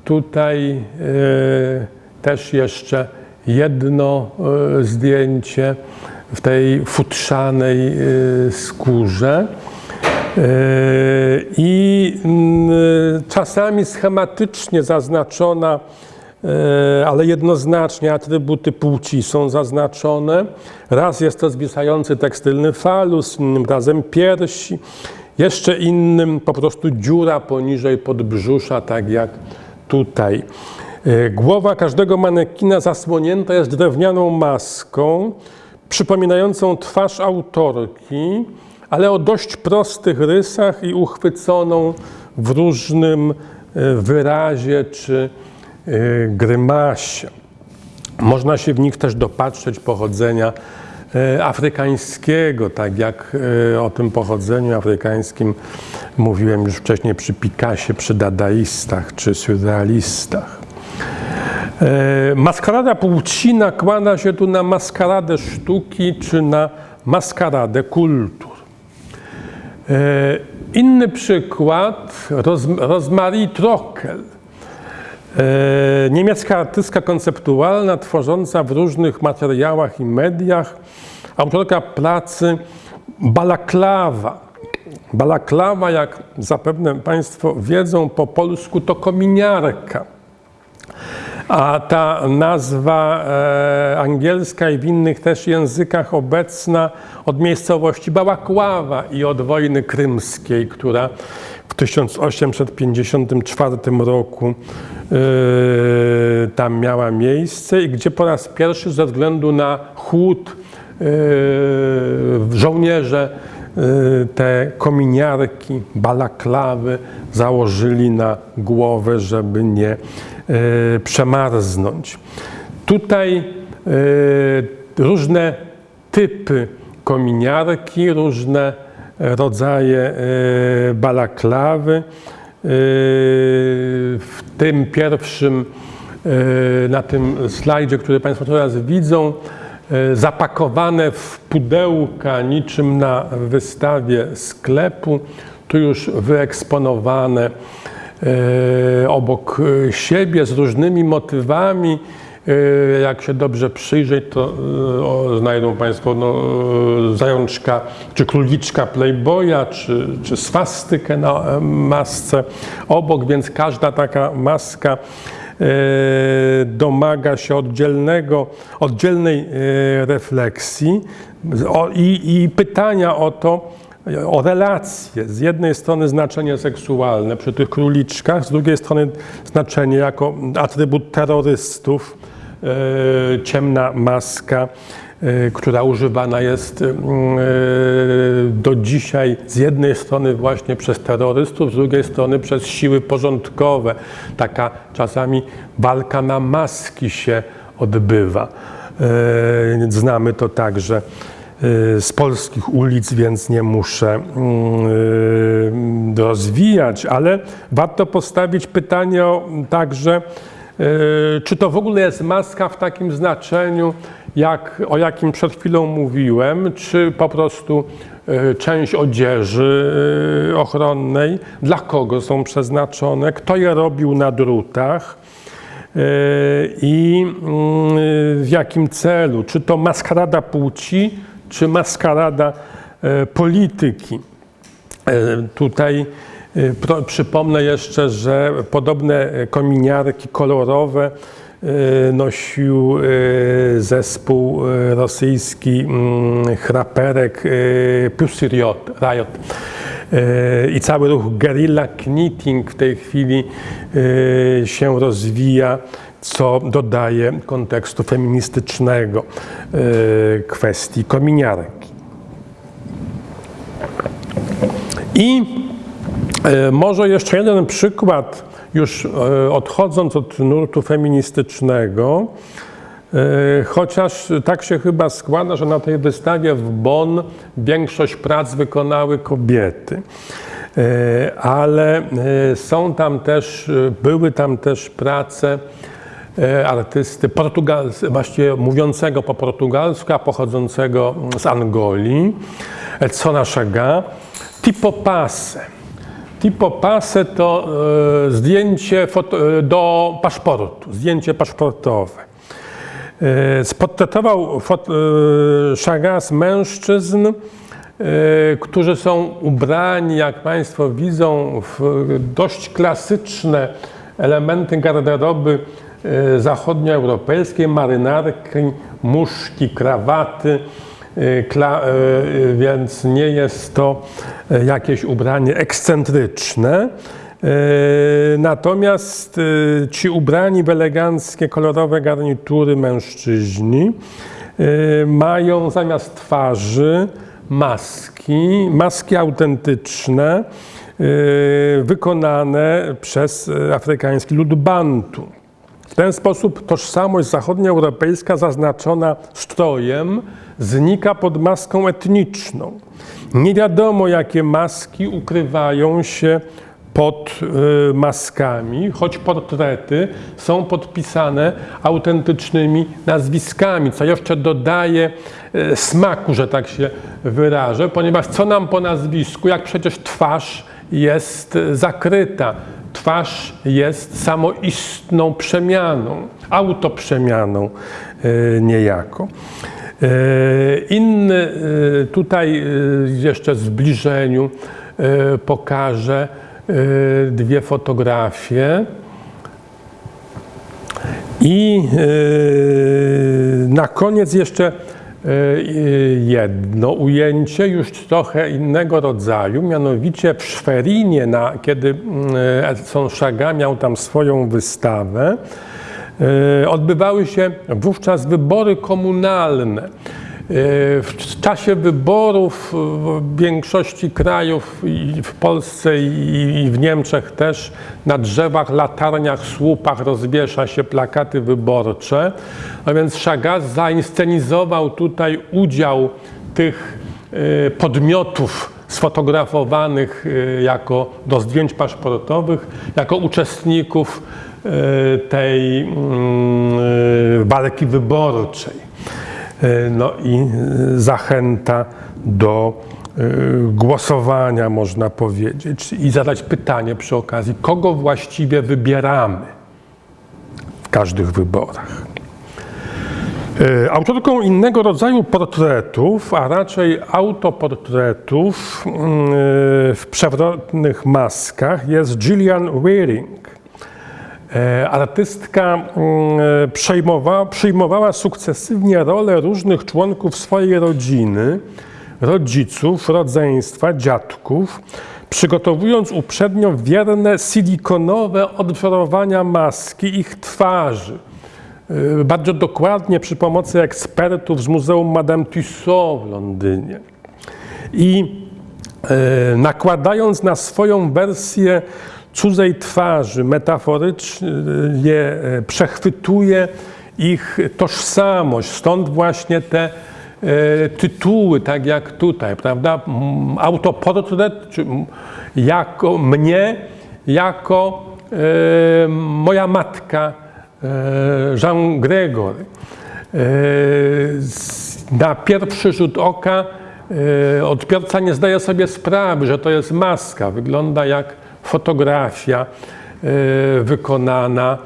Tutaj też jeszcze jedno zdjęcie w tej futrzanej skórze. I czasami schematycznie zaznaczona, ale jednoznacznie atrybuty płci są zaznaczone. Raz jest to zwisający tekstylny falus, razem piersi, jeszcze innym po prostu dziura poniżej podbrzusza, tak jak tutaj. E, głowa każdego manekina zasłonięta jest drewnianą maską, przypominającą twarz autorki, ale o dość prostych rysach i uchwyconą w różnym e, wyrazie czy e, grymasie. Można się w nich też dopatrzeć pochodzenia afrykańskiego, tak jak o tym pochodzeniu afrykańskim mówiłem już wcześniej przy Picassie, przy dadaistach czy surrealistach. E, Maskarada płci nakłada się tu na maskaradę sztuki czy na maskaradę kultur. E, Inny przykład, Ros Rosmarie Trockel. E, Niemiecka artystka konceptualna, tworząca w różnych materiałach i mediach, autorka pracy Balaklawa. Balaklawa, jak zapewne Państwo wiedzą po polsku, to kominiarka. A ta nazwa e, angielska i w innych też językach obecna od miejscowości Bałakława i od wojny krymskiej, która w 1854 roku tam miała miejsce i gdzie po raz pierwszy ze względu na chłód e, żołnierze e, te kominiarki, balaklawy założyli na głowę, żeby nie przemarznąć. Tutaj różne typy kominiarki, różne rodzaje balaklawy. E, W tym pierwszym, e, na tym slajdzie, który Państwo teraz widzą, e, zapakowane w pudełka niczym na wystawie sklepu, tu już wyeksponowane obok siebie z różnymi motywami. E, Jak się dobrze przyjrzeć, to e, o, znajdą Państwo no, e, zajączka, czy króliczka Playboya, czy, czy swastykę na masce obok, więc każda taka maska domaga się oddzielnego, oddzielnej refleksji i, i pytania o to, o relacje. Z jednej strony znaczenie seksualne przy tych króliczkach, z drugiej strony znaczenie jako atrybut terrorystów, ciemna maska, e, która używana jest mm, e, do dzisiaj z jednej strony właśnie przez terrorystów, z drugiej strony przez siły porządkowe. Taka czasami walka na maski się odbywa. E, Znamy to także z polskich ulic, więc nie muszę mm, rozwijać, ale warto postawić pytanie także, czy to w ogóle jest maska w takim znaczeniu, jak, o jakim przed chwilą mówiłem, czy po prostu y, część odzieży y, ochronnej, dla kogo są przeznaczone, kto je robił na drutach i w jakim celu? Czy to maskarada płci, czy maskarada polityki? Tutaj przypomnę jeszcze, że podobne kominiarki kolorowe e, nosił zespół rosyjski mm, chraperek Pussy Riot. Riot. I cały ruch guerrilla knitting w tej chwili się rozwija, co dodaje kontekstu feministycznego kwestii kominiarki. I może jeszcze jeden przykład, już e, odchodząc od nurtu feministycznego, e, chociaż tak się chyba składa, że na tej wystawie w Bonn większość prac wykonały kobiety. E, Ale e, są tam też, e, były tam też prace e, artysty portugalscy, właściwie mówiącego po portugalsku, a pochodzącego z Angolii, Edsona Chaga, Tipo. Tipo Passe to e, zdjęcie e, do paszportu, zdjęcie paszportowe. E, Sportretował Chagas mężczyzn, którzy są ubrani, jak Państwo widzą, w dość klasyczne elementy garderoby zachodnioeuropejskiej, marynarki, muszki, krawaty, kla, e, więc nie jest to jakieś ubranie ekscentryczne. Natomiast ci ubrani w eleganckie, kolorowe garnitury mężczyźni mają zamiast twarzy maski, maski autentyczne, wykonane przez afrykański lud Bantu. W ten sposób tożsamość zachodnioeuropejska zaznaczona strojem znika pod maską etniczną. Nie wiadomo, jakie maski ukrywają się pod y, maskami, choć portrety są podpisane autentycznymi nazwiskami, co jeszcze dodaje y, smaku, że tak się wyrażę, ponieważ co nam po nazwisku, jak przecież twarz jest y, zakryta. Twarz jest samoistną przemianą, autoprzemianą niejako. Y, Inny y, tutaj y, jeszcze w zbliżeniu pokażę dwie fotografie. I na koniec jeszcze jedno ujęcie już trochę innego rodzaju, mianowicie w Szwerinie, na, kiedy y, Edson Chagall miał tam swoją wystawę, odbywały się wówczas wybory komunalne. W czasie wyborów w większości krajów, i w Polsce i w Niemczech też, na drzewach, latarniach, słupach rozwiesza się plakaty wyborcze. A więc Chagall zainscenizował tutaj udział tych podmiotów sfotografowanych jako do zdjęć paszportowych, jako uczestników tej mm, walki wyborczej. No i zachęta do głosowania, można powiedzieć, i zadać pytanie przy okazji, kogo właściwie wybieramy w każdych wyborach. Autorką innego rodzaju portretów, a raczej autoportretów w przewrotnych maskach jest Gillian Wearing. Artystka przejmowała, przyjmowała sukcesywnie rolę różnych członków swojej rodziny, rodziców, rodzeństwa, dziadków, przygotowując uprzednio wierne silikonowe odwzorowania maski ich twarzy. Bardzo dokładnie przy pomocy ekspertów z Muzeum Madame Tussauds w Londynie. I nakładając na swoją wersję cudzej twarzy, metaforycznie przechwytuje ich tożsamość. Stąd właśnie te tytuły, tak jak tutaj, prawda? Autoportret, czy jako mnie, jako moja matka Jean Gregor. Na pierwszy rzut oka odbiorca nie zdaje sobie sprawy, że to jest maska. Wygląda jak fotografia wykonana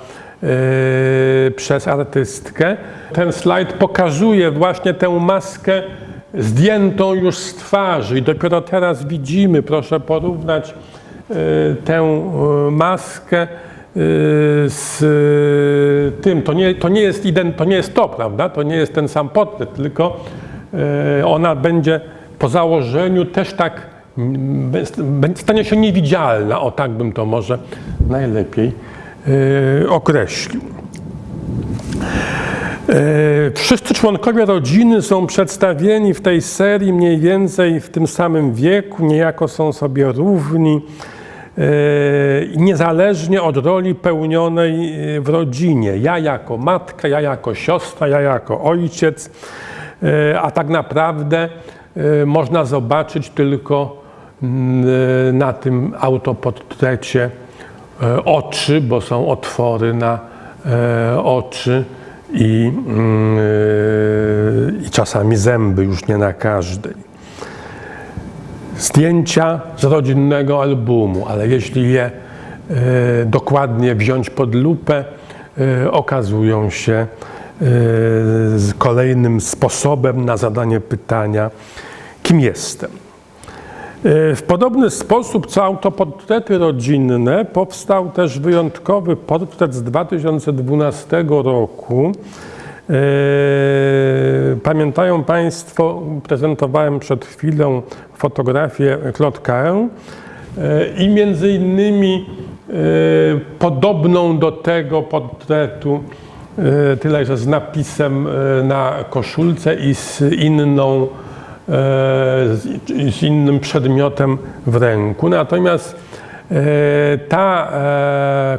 przez artystkę. Ten slajd pokazuje właśnie tę maskę zdjętą już z twarzy i dopiero teraz widzimy, proszę porównać tę maskę z tym. To nie, to nie, jest, to nie jest to, prawda? To nie jest ten sam portret, tylko ona będzie po założeniu też tak stanie się niewidzialna, o tak bym to może najlepiej określił. Wszyscy członkowie rodziny są przedstawieni w tej serii mniej więcej w tym samym wieku, niejako są sobie równi, niezależnie od roli pełnionej w rodzinie. Ja jako matka, ja jako siostra, ja jako ojciec, a tak naprawdę można zobaczyć tylko na tym autoportrecie oczy, bo są otwory na oczy i, i czasami zęby, już nie na każdej. Zdjęcia z rodzinnego albumu, ale jeśli je dokładnie wziąć pod lupę, okazują się kolejnym sposobem na zadanie pytania, kim jestem. W podobny sposób co autoportrety rodzinne powstał też wyjątkowy portret z 2012 roku. Pamiętają Państwo, prezentowałem przed chwilą fotografię Claude Cain i między innymi podobną do tego portretu, tyle że z napisem na koszulce i z inną z innym przedmiotem w ręku. Natomiast ta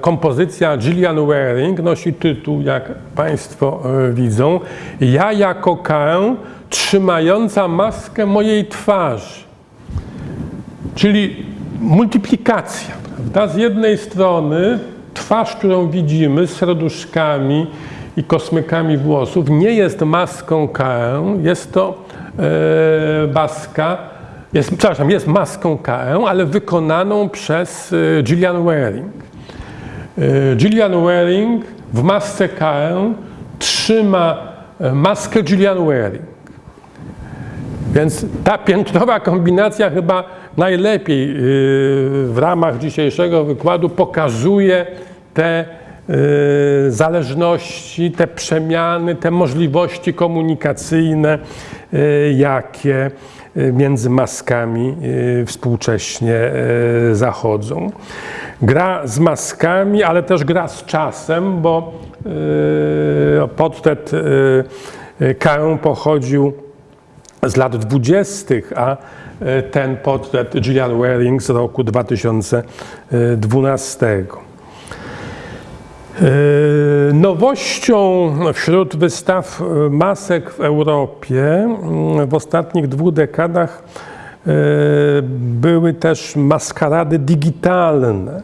kompozycja Gillian Waring nosi tytuł, jak Państwo widzą, Ja jako Kaę trzymająca maskę mojej twarzy. Czyli multiplikacja. Prawda? Z jednej strony twarz, którą widzimy z serduszkami i kosmykami włosów nie jest maską KE, jest to e, maska, jest, przepraszam, jest maską KE, ale wykonaną przez e, Gillian Wearing. E, Gillian Wearing w masce KE trzyma maskę Gillian Wearing. Więc ta piętrowa kombinacja chyba najlepiej w ramach dzisiejszego wykładu pokazuje te zależności, te przemiany, te możliwości komunikacyjne, jakie między maskami współcześnie zachodzą. Gra z maskami, ale też gra z czasem, bo portret Karą pochodził z lat 20., a ten portret Gillian Wearing z roku 2012. Nowością wśród wystaw masek w Europie w ostatnich dwóch dekadach były też maskarady digitalne.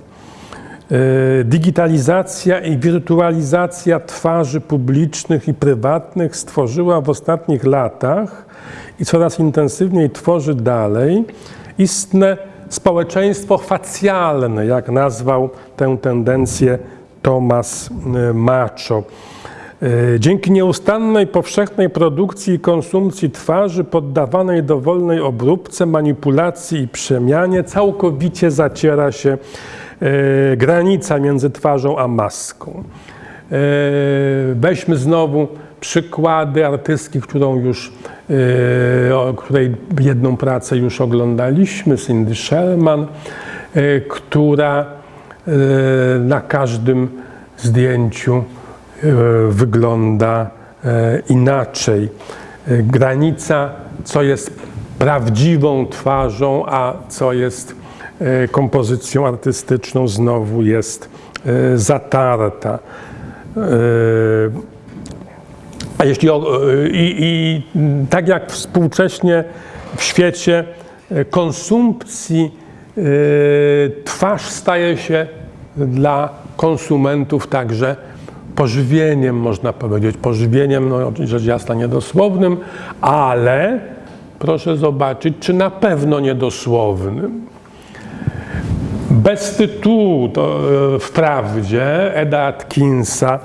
Digitalizacja i wirtualizacja twarzy publicznych i prywatnych stworzyła w ostatnich latach i coraz intensywniej tworzy dalej istne społeczeństwo facjalne, jak nazwał tę tendencję Thomas Macho. Dzięki nieustannej, powszechnej produkcji i konsumpcji twarzy poddawanej dowolnej obróbce, manipulacji i przemianie całkowicie zaciera się granica między twarzą a maską. Weźmy znowu przykłady artystki, którą już, o której jedną pracę już oglądaliśmy, Cindy Sherman, która na każdym zdjęciu wygląda inaczej. Granica, co jest prawdziwą twarzą, a co jest kompozycją artystyczną, znowu jest zatarta. A jeśli i, i tak jak współcześnie w świecie konsumpcji twarz staje się dla konsumentów także pożywieniem, można powiedzieć. Pożywieniem, no rzecz jasna niedosłownym, ale proszę zobaczyć, czy na pewno niedosłownym. Bez tytułu to wprawdzie Eda Atkinsa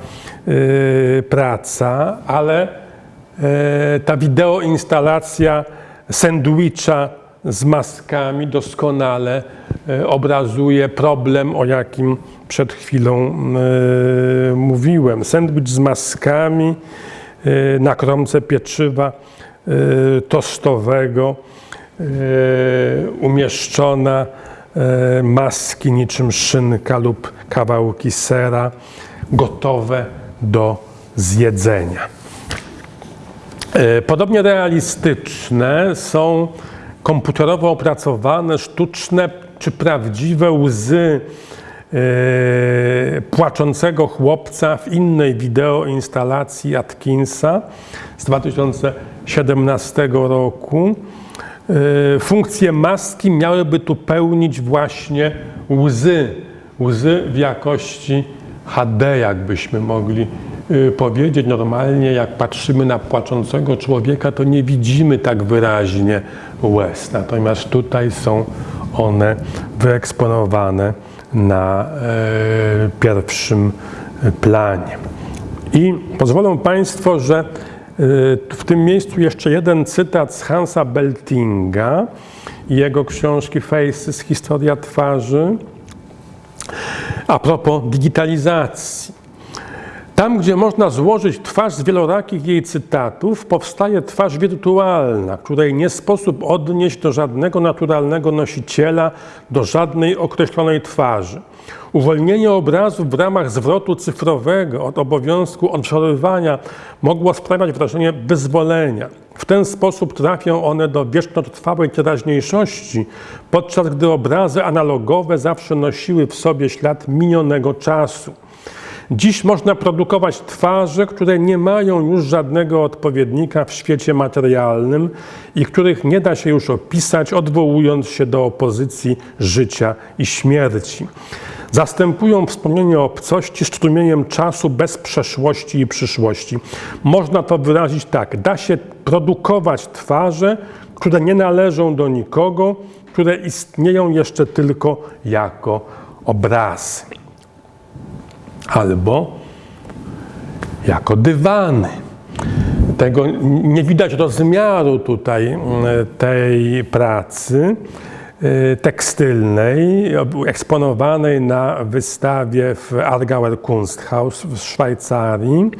praca, ale ta wideoinstalacja sandwicha z maskami doskonale obrazuje problem, o jakim przed chwilą mówiłem. Sandwich z maskami na kromce pieczywa tostowego umieszczona maski niczym szynka lub kawałki sera gotowe do zjedzenia. Podobnie realistyczne są komputerowo opracowane, sztuczne czy prawdziwe łzy płaczącego chłopca w innej wideoinstalacji Atkinsa z 2017 roku. Funkcje maski miałyby tu pełnić właśnie łzy, łzy w jakości HD, jakbyśmy mogli powiedzieć. Normalnie, jak patrzymy na płaczącego człowieka, to nie widzimy tak wyraźnie łez. Natomiast tutaj są one wyeksponowane na pierwszym planie. I pozwolą Państwo, że w tym miejscu jeszcze jeden cytat z Hansa Beltinga i jego książki Faces, Historia twarzy. A propos digitalizacji. Tam, gdzie można złożyć twarz z wielorakich jej cytatów, powstaje twarz wirtualna, której nie sposób odnieść do żadnego naturalnego nosiciela, do żadnej określonej twarzy. Uwolnienie obrazów w ramach zwrotu cyfrowego od obowiązku odwzorowywania mogło sprawiać wrażenie wyzwolenia. W ten sposób trafią one do wiecznotrwałej teraźniejszości, podczas gdy obrazy analogowe zawsze nosiły w sobie ślad minionego czasu. Dziś można produkować twarze, które nie mają już żadnego odpowiednika w świecie materialnym i których nie da się już opisać, odwołując się do opozycji życia i śmierci. Zastępują wspomnienie obcości strumieniem czasu bez przeszłości i przyszłości. Można to wyrazić tak: da się produkować twarze, które nie należą do nikogo, które istnieją jeszcze tylko jako obrazy albo jako dywany. Tego nie widać rozmiaru tutaj mm, tej pracy y, tekstylnej, eksponowanej na wystawie w Argauer Kunsthaus w Szwajcarii.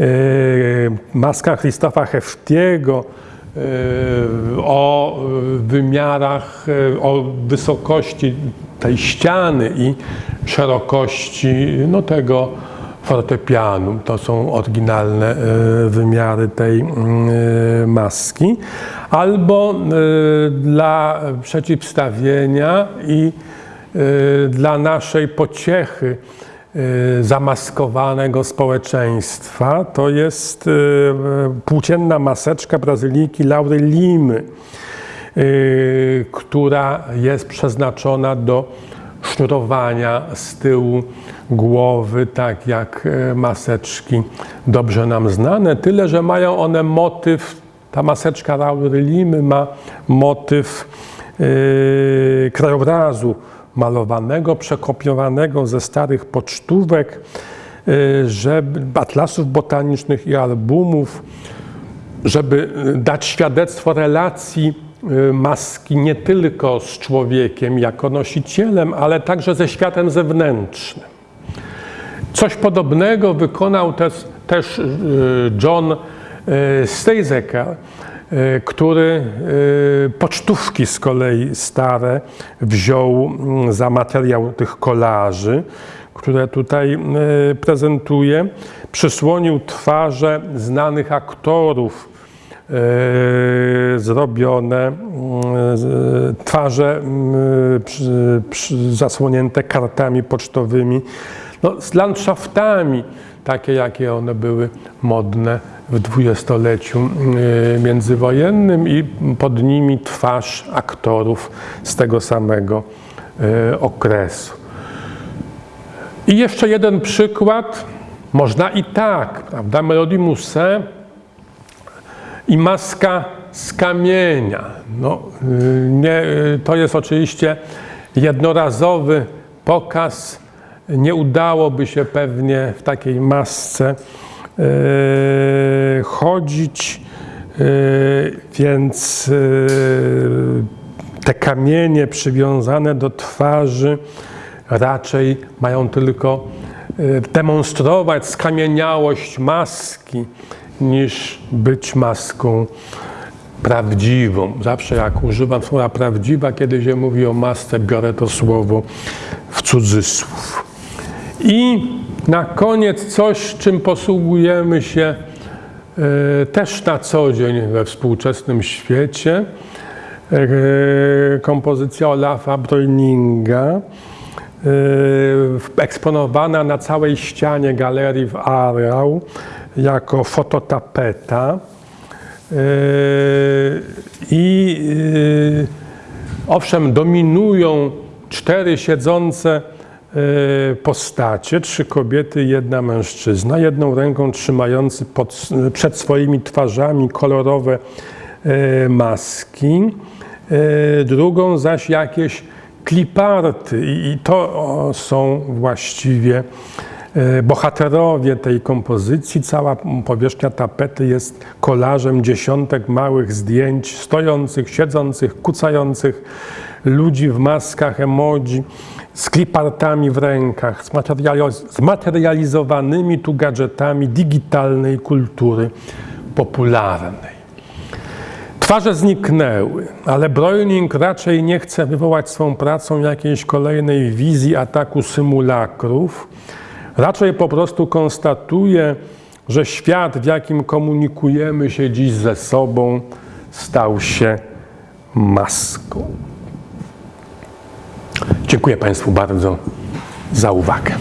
Y, maska Christofa Heftiego o wymiarach, o wysokości tej ściany i szerokości no, tego fortepianu. To są oryginalne e, wymiary tej mm, e, maski. Albo e, dla przeciwstawienia i dla naszej pociechy zamaskowanego społeczeństwa. To jest płócienna maseczka Brazylijki Laury Limy, która jest przeznaczona do sznurowania z tyłu głowy, tak jak e, maseczki dobrze nam znane, tyle że mają one motyw, ta maseczka Raury Limy ma motyw yy, krajobrazu malowanego, przekopiowanego ze starych pocztówek, yy, żeby, atlasów botanicznych i albumów, żeby dać świadectwo relacji Y, maski nie tylko z człowiekiem jako nosicielem, ale także ze światem zewnętrznym. Coś podobnego wykonał też, też y, John y, Stejzeker, który pocztówki z kolei stare wziął mm, za materiał tych kolaży, które tutaj prezentuje. Przysłonił twarze znanych aktorów E, zrobione e, twarze zasłonięte kartami pocztowymi, no, z landschaftami, takie jakie one były modne w dwudziestoleciu e, międzywojennym i pod nimi twarz aktorów z tego samego okresu. I jeszcze jeden przykład, można i tak, prawda? Melodie Moussin i maska z kamienia. No, y, nie, y, to jest oczywiście jednorazowy pokaz. Nie udałoby się pewnie w takiej masce yy, chodzić, yy, więc yy, te kamienie przywiązane do twarzy raczej mają tylko demonstrować skamieniałość maski niż być maską prawdziwą. Zawsze jak używam słowa prawdziwa, kiedy się mówi o masce, biorę to słowo w cudzysłów. I na koniec coś, czym posługujemy się e, też na co dzień we współczesnym świecie. E, kompozycja Olafa Breuninga, e, eksponowana na całej ścianie galerii w Aarau jako fototapeta. Yy, I yy, owszem, dominują cztery siedzące yy, postacie, trzy kobiety, jedna mężczyzna, jedną ręką trzymający pod, przed swoimi twarzami kolorowe maski, drugą zaś jakieś kliparty i to są właściwie E, bohaterowie tej kompozycji. Cała powierzchnia tapety jest kolażem dziesiątek małych zdjęć stojących, siedzących, kucających ludzi w maskach emoji z klipartami w rękach, zmaterializowanymi tu gadżetami digitalnej kultury popularnej. Twarze zniknęły, ale Breuning raczej nie chce wywołać swą pracą jakiejś kolejnej wizji ataku symulakrów, Raczej po prostu konstatuje, że świat, w jakim komunikujemy się dziś ze sobą, stał się maską. Dziękuję Państwu bardzo za uwagę.